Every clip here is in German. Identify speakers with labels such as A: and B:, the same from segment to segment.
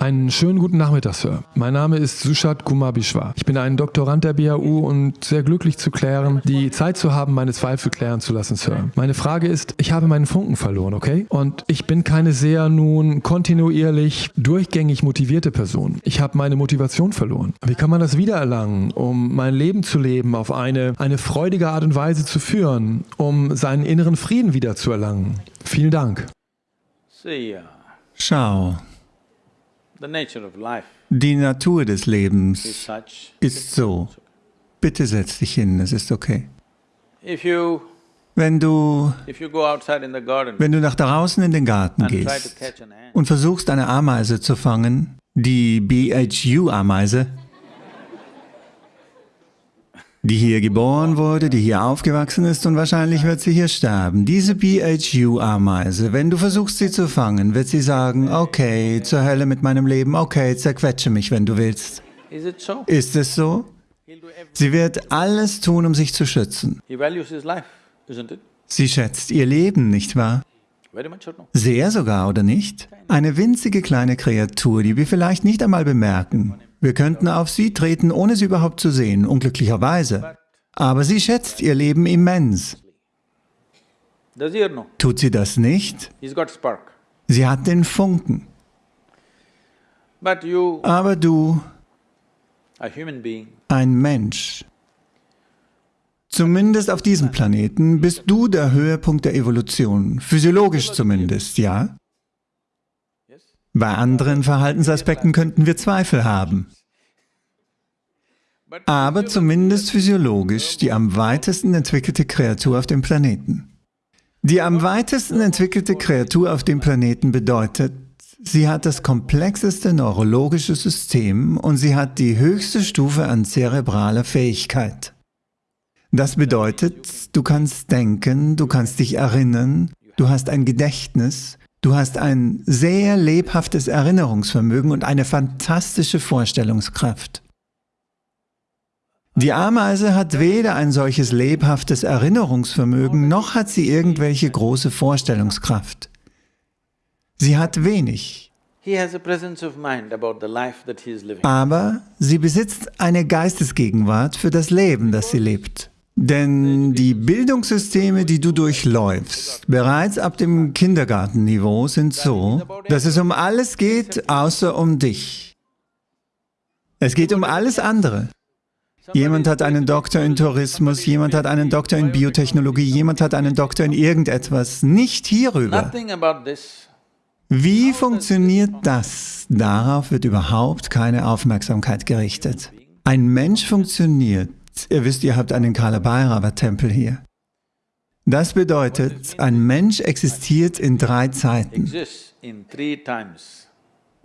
A: Einen schönen guten Nachmittag, Sir. Mein Name ist Sushat Kumar Bishwa. Ich bin ein Doktorand der BAU und sehr glücklich zu klären, die Zeit zu haben, meine Zweifel klären zu lassen, Sir. Meine Frage ist, ich habe meinen Funken verloren, okay? Und ich bin keine sehr nun kontinuierlich, durchgängig motivierte Person. Ich habe meine Motivation verloren. Wie kann man das wiedererlangen, um mein Leben zu leben, auf eine, eine freudige Art und Weise zu führen, um seinen inneren Frieden wiederzuerlangen? Vielen Dank.
B: Schau, die Natur des Lebens ist so. Bitte setz dich hin, es ist okay. Wenn du, wenn du nach draußen in den Garten gehst und versuchst, eine Ameise zu fangen, die BHU-Ameise, die hier geboren wurde, die hier aufgewachsen ist und wahrscheinlich wird sie hier sterben. Diese BHU-Ameise, wenn du versuchst sie zu fangen, wird sie sagen, okay, zur Hölle mit meinem Leben, okay, zerquetsche mich, wenn du willst. Ist es so? Sie wird alles tun, um sich zu schützen. Sie schätzt ihr Leben, nicht wahr? Sehr sogar, oder nicht? Eine winzige kleine Kreatur, die wir vielleicht nicht einmal bemerken. Wir könnten auf sie treten, ohne sie überhaupt zu sehen, unglücklicherweise. Aber sie schätzt ihr Leben immens. Tut sie das nicht? Sie hat den Funken. Aber du, ein Mensch, zumindest auf diesem Planeten, bist du der Höhepunkt der Evolution, physiologisch zumindest, ja? Bei anderen Verhaltensaspekten könnten wir Zweifel haben. Aber zumindest physiologisch die am weitesten entwickelte Kreatur auf dem Planeten. Die am weitesten entwickelte Kreatur auf dem Planeten bedeutet, sie hat das komplexeste neurologische System und sie hat die höchste Stufe an zerebraler Fähigkeit. Das bedeutet, du kannst denken, du kannst dich erinnern, du hast ein Gedächtnis, Du hast ein sehr lebhaftes Erinnerungsvermögen und eine fantastische Vorstellungskraft. Die Ameise hat weder ein solches lebhaftes Erinnerungsvermögen, noch hat sie irgendwelche große Vorstellungskraft. Sie hat wenig. Aber sie besitzt eine Geistesgegenwart für das Leben, das sie lebt. Denn die Bildungssysteme, die du durchläufst, bereits ab dem Kindergartenniveau, sind so, dass es um alles geht, außer um dich. Es geht um alles andere. Jemand hat einen Doktor in Tourismus, jemand hat einen Doktor in Biotechnologie, jemand hat einen Doktor in irgendetwas, nicht hierüber. Wie funktioniert das? Darauf wird überhaupt keine Aufmerksamkeit gerichtet. Ein Mensch funktioniert Ihr wisst, ihr habt einen Kala-Bhairava-Tempel hier. Das bedeutet, ein Mensch existiert in drei Zeiten.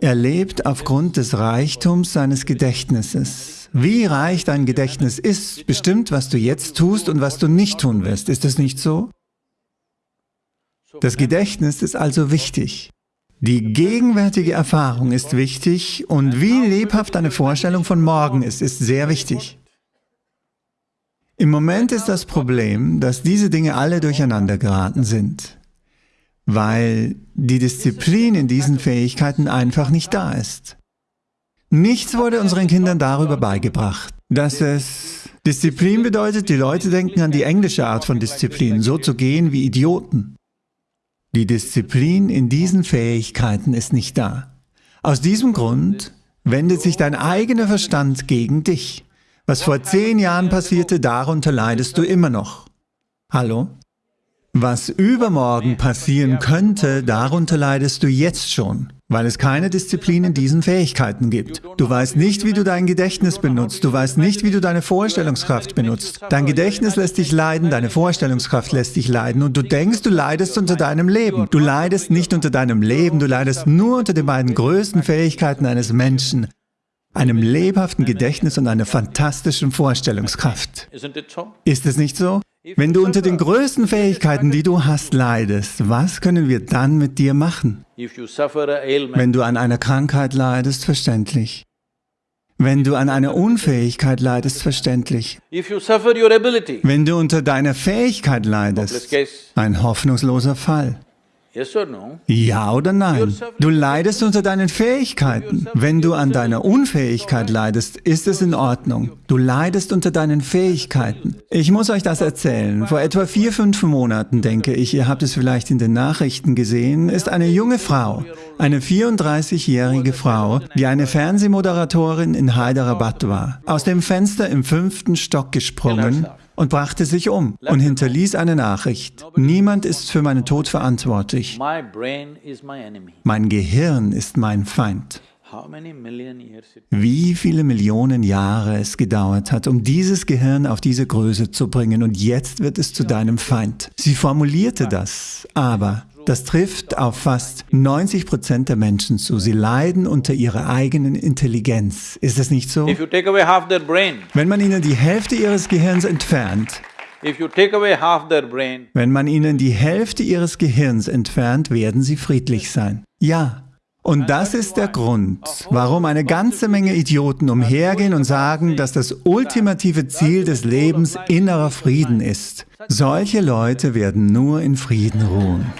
B: Er lebt aufgrund des Reichtums seines Gedächtnisses. Wie reich dein Gedächtnis ist, bestimmt, was du jetzt tust und was du nicht tun wirst. Ist es nicht so? Das Gedächtnis ist also wichtig. Die gegenwärtige Erfahrung ist wichtig und wie lebhaft deine Vorstellung von morgen ist, ist sehr wichtig. Im Moment ist das Problem, dass diese Dinge alle durcheinander geraten sind, weil die Disziplin in diesen Fähigkeiten einfach nicht da ist. Nichts wurde unseren Kindern darüber beigebracht, dass es... Disziplin bedeutet, die Leute denken an die englische Art von Disziplin, so zu gehen wie Idioten. Die Disziplin in diesen Fähigkeiten ist nicht da. Aus diesem Grund wendet sich dein eigener Verstand gegen dich. Was vor zehn Jahren passierte, darunter leidest du immer noch. Hallo? Was übermorgen passieren könnte, darunter leidest du jetzt schon, weil es keine Disziplin in diesen Fähigkeiten gibt. Du weißt nicht, wie du dein Gedächtnis benutzt, du weißt nicht, wie du deine Vorstellungskraft benutzt. Dein Gedächtnis lässt dich leiden, deine Vorstellungskraft lässt dich leiden und du denkst, du leidest unter deinem Leben. Du leidest nicht unter deinem Leben, du leidest nur unter den beiden größten Fähigkeiten eines Menschen, einem lebhaften Gedächtnis und einer fantastischen Vorstellungskraft. Ist es nicht so? Wenn du unter den größten Fähigkeiten, die du hast, leidest, was können wir dann mit dir machen? Wenn du an einer Krankheit leidest, verständlich. Wenn du an einer Unfähigkeit leidest, verständlich. Wenn du unter deiner Fähigkeit leidest, ein hoffnungsloser Fall. Ja oder nein? Du leidest unter deinen Fähigkeiten. Wenn du an deiner Unfähigkeit leidest, ist es in Ordnung. Du leidest unter deinen Fähigkeiten. Ich muss euch das erzählen. Vor etwa vier, fünf Monaten, denke ich, ihr habt es vielleicht in den Nachrichten gesehen, ist eine junge Frau, eine 34-jährige Frau, die eine Fernsehmoderatorin in Hyderabad war, aus dem Fenster im fünften Stock gesprungen und brachte sich um und hinterließ eine Nachricht. Niemand ist für meinen Tod verantwortlich. Mein Gehirn ist mein Feind. Wie viele Millionen Jahre es gedauert hat, um dieses Gehirn auf diese Größe zu bringen und jetzt wird es zu deinem Feind. Sie formulierte das, aber das trifft auf fast 90 Prozent der Menschen zu. Sie leiden unter ihrer eigenen Intelligenz. Ist es nicht so? Wenn man ihnen die Hälfte ihres Gehirns entfernt, wenn man ihnen die Hälfte ihres Gehirns entfernt, werden sie friedlich sein. Ja. Und das ist der Grund, warum eine ganze Menge Idioten umhergehen und sagen, dass das ultimative Ziel des Lebens innerer Frieden ist. Solche Leute werden nur in Frieden ruhen.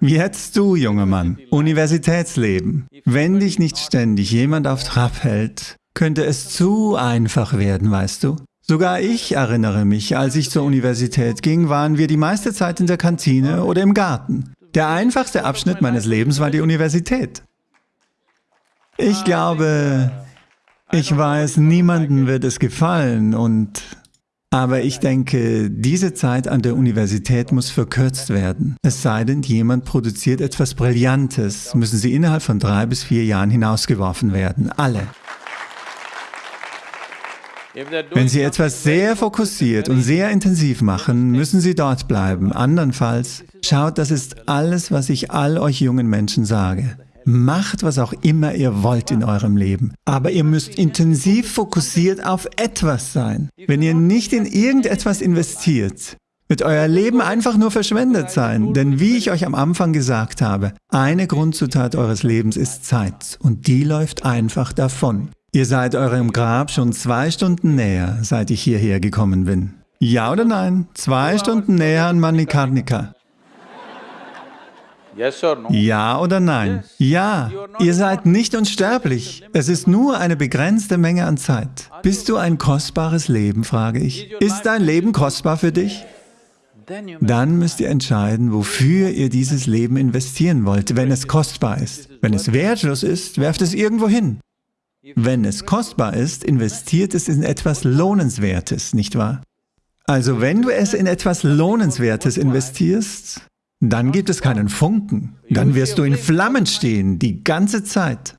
B: Jetzt du, junger Mann, Universitätsleben. Wenn dich nicht ständig jemand auf Trab hält, könnte es zu einfach werden, weißt du? Sogar ich erinnere mich, als ich zur Universität ging, waren wir die meiste Zeit in der Kantine oder im Garten. Der einfachste Abschnitt meines Lebens war die Universität. Ich glaube, ich weiß, niemandem wird es gefallen und aber ich denke, diese Zeit an der Universität muss verkürzt werden. Es sei denn, jemand produziert etwas Brillantes, müssen sie innerhalb von drei bis vier Jahren hinausgeworfen werden. Alle. Wenn Sie etwas sehr fokussiert und sehr intensiv machen, müssen Sie dort bleiben. Andernfalls, schaut, das ist alles, was ich all euch jungen Menschen sage. Macht, was auch immer ihr wollt in eurem Leben. Aber ihr müsst intensiv fokussiert auf etwas sein. Wenn ihr nicht in irgendetwas investiert, wird euer Leben einfach nur verschwendet sein. Denn wie ich euch am Anfang gesagt habe, eine Grundzutat eures Lebens ist Zeit und die läuft einfach davon. Ihr seid eurem Grab schon zwei Stunden näher, seit ich hierher gekommen bin. Ja oder nein? Zwei Stunden näher an Manikarnika. Ja oder nein? Ja, ihr seid nicht unsterblich. Es ist nur eine begrenzte Menge an Zeit. Bist du ein kostbares Leben, frage ich. Ist dein Leben kostbar für dich? Dann müsst ihr entscheiden, wofür ihr dieses Leben investieren wollt, wenn es kostbar ist. Wenn es wertlos ist, werft es irgendwo hin. Wenn es kostbar ist, investiert es in etwas Lohnenswertes, nicht wahr? Also wenn du es in etwas Lohnenswertes investierst, dann gibt es keinen Funken. Dann wirst du in Flammen stehen, die ganze Zeit.